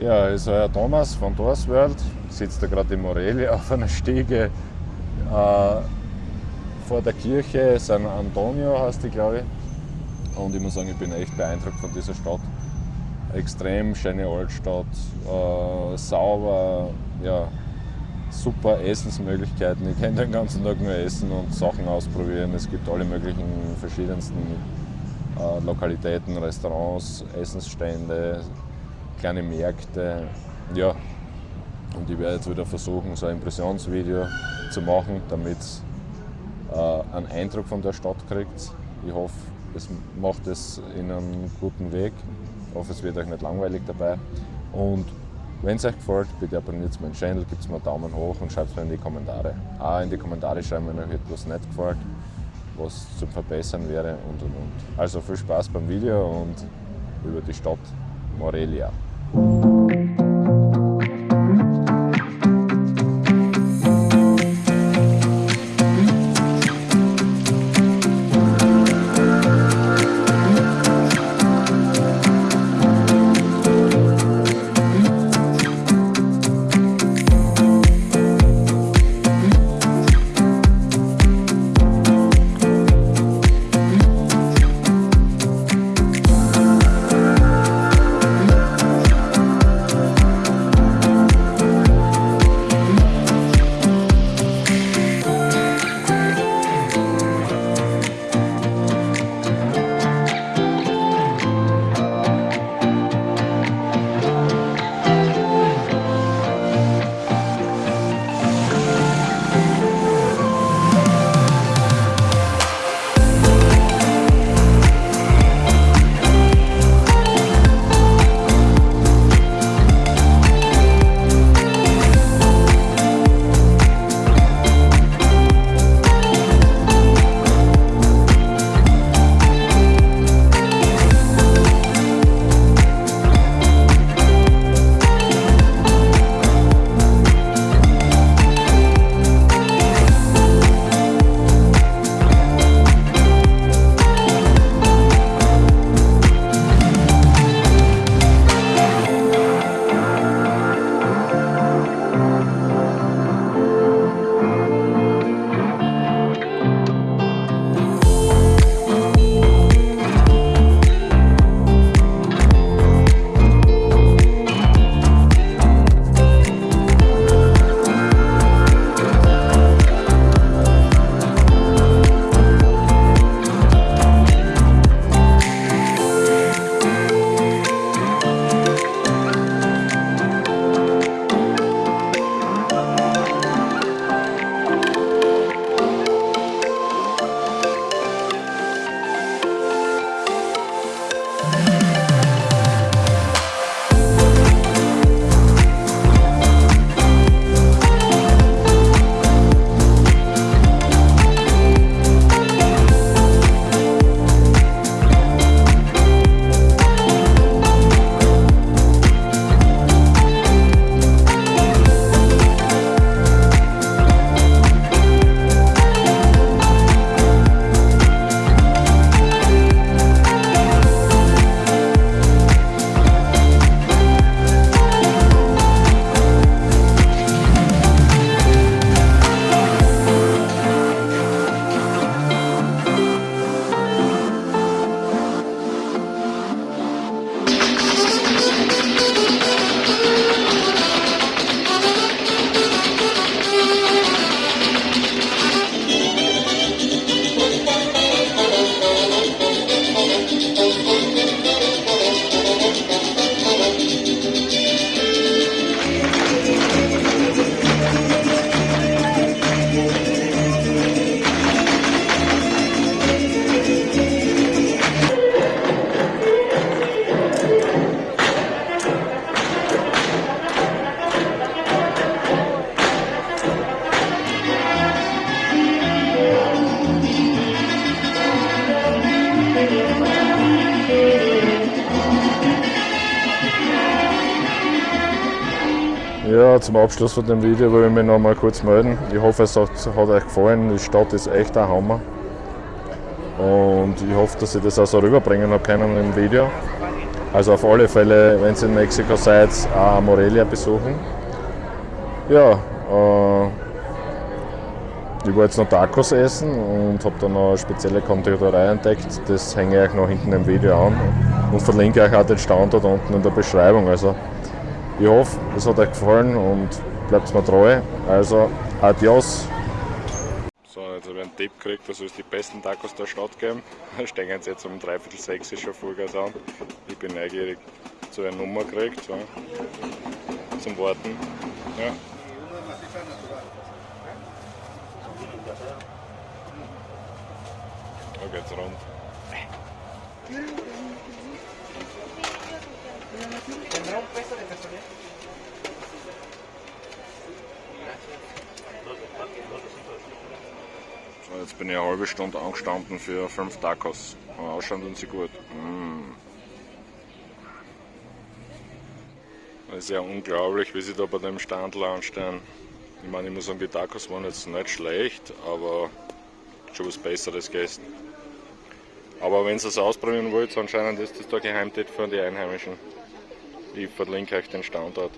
Ja, ist euer Thomas von Doors World. Sitzt da gerade in Morelia auf einer Stiege äh, vor der Kirche. San Antonio heißt die, glaube ich. Und ich muss sagen, ich bin echt beeindruckt von dieser Stadt. Extrem schöne Altstadt, äh, sauber, ja, super Essensmöglichkeiten. Ich kann den ganzen Tag nur essen und Sachen ausprobieren. Es gibt alle möglichen verschiedensten äh, Lokalitäten, Restaurants, Essensstände, kleine Märkte. Ja, und ich werde jetzt wieder versuchen, so ein Impressionsvideo zu machen, damit äh, einen Eindruck von der Stadt kriegt. Ich hoffe, es macht es in einem guten Weg. Ich hoffe, es wird euch nicht langweilig dabei. Und wenn es euch gefällt, bitte abonniert meinen Channel, gebt mir einen Daumen hoch und schreibt es mir in die Kommentare. Auch in die Kommentare schreiben, wenn euch etwas nicht gefällt, was zum Verbessern wäre und und und. Also viel Spaß beim Video und über die Stadt Morelia. Thank you. Zum Abschluss von dem Video will ich mich noch mal kurz melden. Ich hoffe, es hat, hat euch gefallen. Die Stadt ist echt ein Hammer. Und ich hoffe, dass ich das auch so rüberbringen habe können im Video. Also auf alle Fälle, wenn ihr in Mexiko seid, auch Morelia besuchen. Ja, äh, ich wollte jetzt noch Tacos essen und habe dann noch eine spezielle Konditorei entdeckt. Das hänge ich euch noch hinten im Video an und verlinke euch auch den Standort unten in der Beschreibung. Also ich hoffe, es hat euch gefallen und bleibt mir treu. Also adios. So, jetzt habe ich einen Tipp gekriegt, dass es die besten Tacos der Stadt geben. Da stehen sie jetzt um dreiviertel sechs schon Vollgas an. Ich bin neugierig zu einer Nummer gekriegt, so. zum Warten. Ja. Da geht's rund. ¿Tendrá un peso de casualidad? So, jetzt bin ich eine halbe Stunde angestanden für fünf Tacos. Aber ausschauen tun sie gut. Mm. Das ist ja unglaublich, wie sie da bei dem Stand anstehen. Ich meine, ich muss sagen, die Tacos waren jetzt nicht schlecht, aber schon was Besseres gegessen. Aber wenn ihr es ausprobieren wollt, anscheinend ist das der Geheimtipp für die Einheimischen. Ich verlinke euch den Standort.